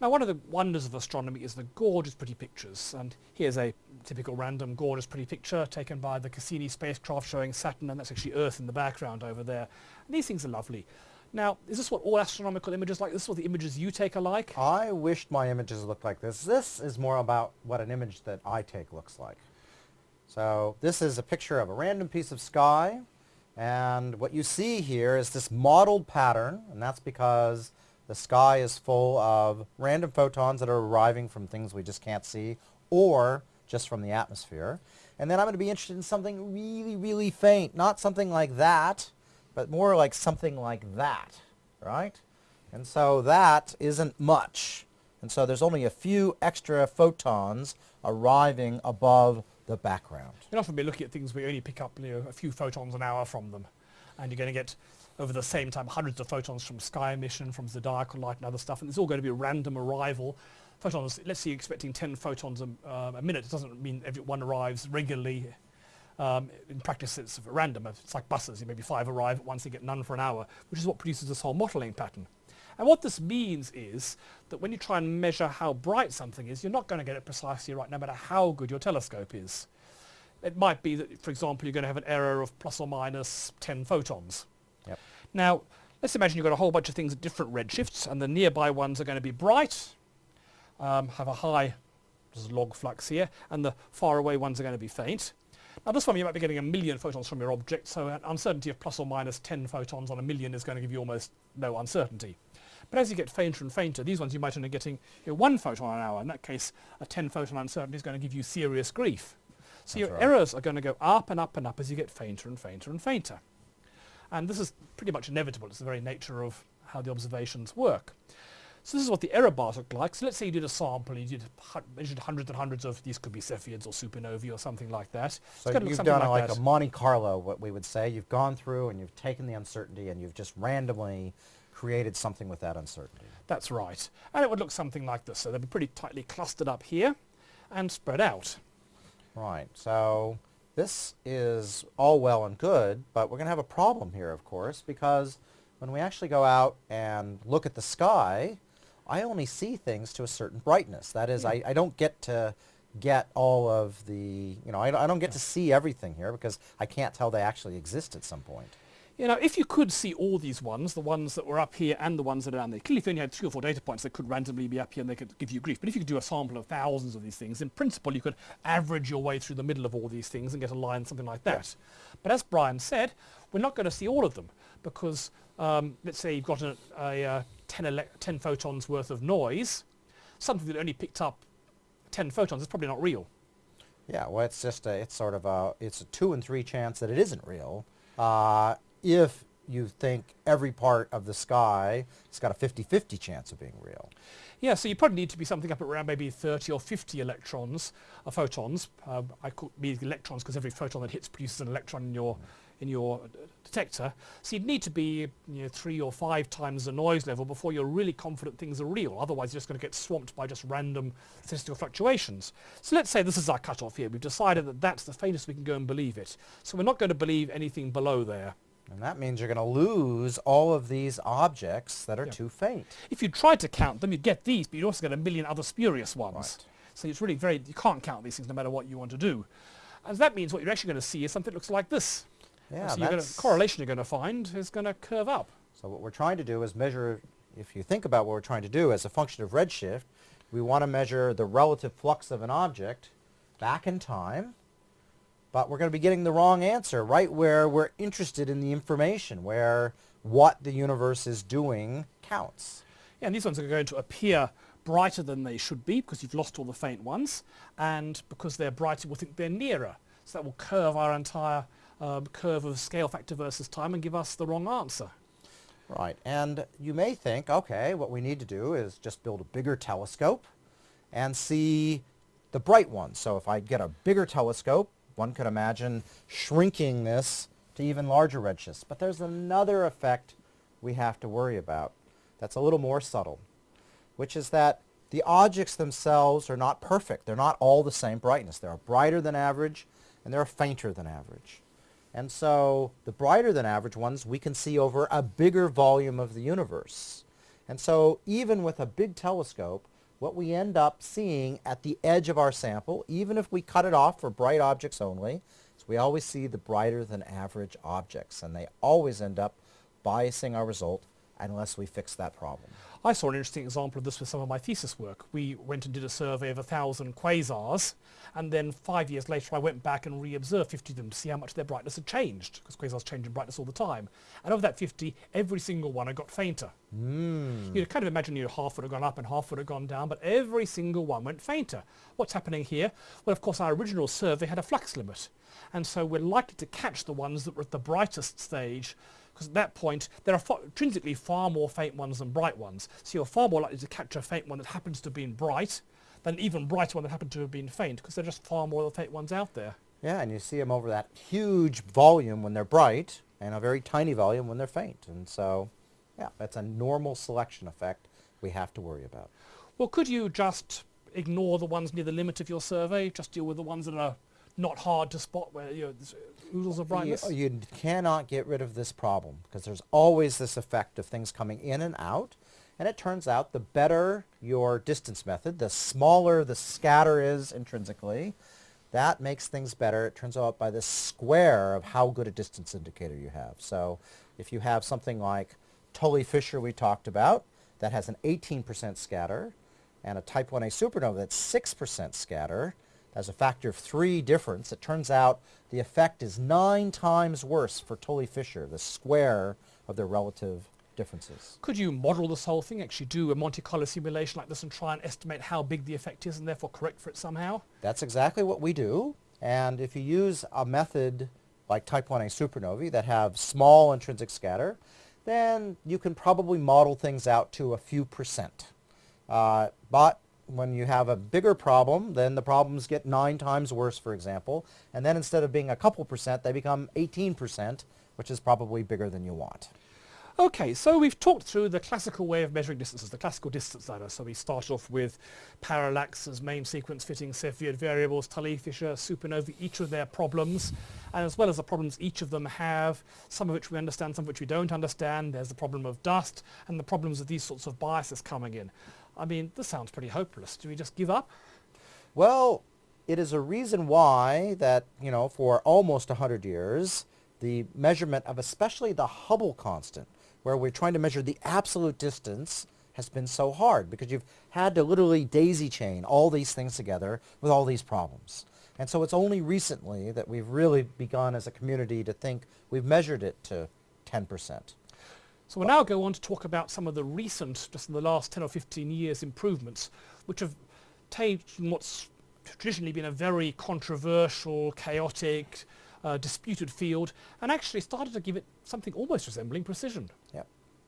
Now one of the wonders of astronomy is the gorgeous pretty pictures and here's a typical random gorgeous pretty picture taken by the Cassini spacecraft showing Saturn and that's actually Earth in the background over there. And these things are lovely. Now is this what all astronomical images like? This is what the images you take are like? I wished my images looked like this. This is more about what an image that I take looks like. So this is a picture of a random piece of sky and what you see here is this mottled pattern and that's because the sky is full of random photons that are arriving from things we just can't see or just from the atmosphere. And then I'm going to be interested in something really, really faint. Not something like that, but more like something like that, right? And so that isn't much. And so there's only a few extra photons arriving above the background. You'll often be looking at things where you only pick up you know, a few photons an hour from them. And you're going to get over the same time hundreds of photons from sky emission, from zodiacal light and other stuff, and it's all going to be a random arrival. Photons, let's say you're expecting 10 photons a, uh, a minute, it doesn't mean every one arrives regularly. Um, in practice it's random, it's like buses, You maybe five arrive at once, you get none for an hour, which is what produces this whole mottling pattern. And what this means is that when you try and measure how bright something is, you're not going to get it precisely right no matter how good your telescope is. It might be that, for example, you're going to have an error of plus or minus 10 photons. Yep. Now, let's imagine you've got a whole bunch of things at different redshifts, and the nearby ones are going to be bright, um, have a high log flux here, and the far away ones are going to be faint. Now this one you might be getting a million photons from your object, so an uncertainty of plus or minus 10 photons on a million is going to give you almost no uncertainty. But as you get fainter and fainter, these ones you might only be getting you know, one photon an hour. In that case, a 10 photon uncertainty is going to give you serious grief. So That's your right. errors are going to go up and up and up as you get fainter and fainter and fainter. And this is pretty much inevitable. It's the very nature of how the observations work. So this is what the error bars look like. So let's say you did a sample, you did measured hundreds and hundreds of these could be Cepheids or supernovae or something like that. So you've done like, like a Monte Carlo, what we would say. You've gone through and you've taken the uncertainty and you've just randomly created something with that uncertainty. That's right. And it would look something like this. So they'd be pretty tightly clustered up here and spread out. Right. So this is all well and good, but we're going to have a problem here, of course, because when we actually go out and look at the sky, I only see things to a certain brightness. That is, yeah. I, I don't get to get all of the, you know, I, I don't get yeah. to see everything here because I can't tell they actually exist at some point. You know, if you could see all these ones, the ones that were up here and the ones that are down there, clearly if you only had three or four data points, they could randomly be up here and they could give you grief. But if you could do a sample of thousands of these things, in principle you could average your way through the middle of all these things and get a line, something like that. But as Brian said, we're not going to see all of them because um, let's say you've got a, a, a 10, 10 photons worth of noise, something that only picked up 10 photons is probably not real. Yeah, well, it's just a, it's sort of a, it's a two and three chance that it isn't real. Uh, if you think every part of the sky has got a 50-50 chance of being real. Yeah, so you probably need to be something up around maybe 30 or 50 electrons, or uh, photons. Uh, I call these electrons because every photon that hits produces an electron in your in your detector. So you'd need to be you know, three or five times the noise level before you're really confident things are real. Otherwise you're just going to get swamped by just random statistical fluctuations. So let's say this is our cutoff here. We've decided that that's the faintest we can go and believe it. So we're not going to believe anything below there. And that means you're going to lose all of these objects that are yeah. too faint. If you tried to count them, you'd get these, but you'd also get a million other spurious ones. Right. So it's really very, you can't count these things no matter what you want to do. And that means what you're actually going to see is something that looks like this. Yeah, so you're correlation you're going to find is going to curve up. So what we're trying to do is measure, if you think about what we're trying to do as a function of redshift, we want to measure the relative flux of an object back in time, but we're going to be getting the wrong answer right where we're interested in the information, where what the universe is doing counts. Yeah, and these ones are going to appear brighter than they should be because you've lost all the faint ones, and because they're brighter, we'll think they're nearer. So that will curve our entire um, curve of scale factor versus time and give us the wrong answer. Right, and you may think, okay, what we need to do is just build a bigger telescope and see the bright ones. So if I get a bigger telescope, one could imagine shrinking this to even larger redshifts. But there's another effect we have to worry about that's a little more subtle, which is that the objects themselves are not perfect. They're not all the same brightness. They're brighter than average and they're fainter than average. And so the brighter than average ones we can see over a bigger volume of the universe. And so even with a big telescope, what we end up seeing at the edge of our sample, even if we cut it off for bright objects only, is we always see the brighter than average objects. And they always end up biasing our result unless we fix that problem. I saw an interesting example of this with some of my thesis work. We went and did a survey of a thousand quasars, and then five years later I went back and re-observed 50 of them to see how much their brightness had changed, because quasars change in brightness all the time. And of that 50, every single one had got fainter. Mm. You'd kind of imagine you know, half would have gone up and half would have gone down, but every single one went fainter. What's happening here? Well, of course, our original survey had a flux limit, and so we're likely to catch the ones that were at the brightest stage because at that point there are far, intrinsically far more faint ones than bright ones. So you're far more likely to capture a faint one that happens to have been bright than an even brighter one that happened to have been faint because there are just far more of the faint ones out there. Yeah, and you see them over that huge volume when they're bright and a very tiny volume when they're faint. And so, yeah, that's a normal selection effect we have to worry about. Well, could you just ignore the ones near the limit of your survey, just deal with the ones that are not hard to spot where you know, oodles of brightness? You, you cannot get rid of this problem because there's always this effect of things coming in and out. And it turns out the better your distance method, the smaller the scatter is intrinsically, that makes things better. It turns out by the square of how good a distance indicator you have. So if you have something like Tully-Fisher we talked about that has an 18% scatter and a type 1a supernova that's 6% scatter, as a factor of three difference, it turns out the effect is nine times worse for Tully-Fisher, the square of their relative differences. Could you model this whole thing, actually do a Monte Carlo simulation like this and try and estimate how big the effect is and therefore correct for it somehow? That's exactly what we do. And if you use a method like type 1a supernovae that have small intrinsic scatter, then you can probably model things out to a few percent. Uh, but when you have a bigger problem, then the problems get nine times worse, for example. And then instead of being a couple percent, they become 18%, which is probably bigger than you want. Okay, so we've talked through the classical way of measuring distances, the classical distance ladder. So we start off with parallaxes, main sequence fitting, Cepheid variables, Tully-Fisher, supernovae, each of their problems, and as well as the problems each of them have, some of which we understand, some of which we don't understand. There's the problem of dust and the problems of these sorts of biases coming in. I mean, this sounds pretty hopeless. Do we just give up? Well, it is a reason why that, you know, for almost 100 years, the measurement of especially the Hubble constant, where we're trying to measure the absolute distance, has been so hard because you've had to literally daisy chain all these things together with all these problems. And so it's only recently that we've really begun as a community to think we've measured it to 10%. So we'll now go on to talk about some of the recent, just in the last 10 or 15 years, improvements, which have taken what's traditionally been a very controversial, chaotic, uh, disputed field, and actually started to give it something almost resembling precision. Yep.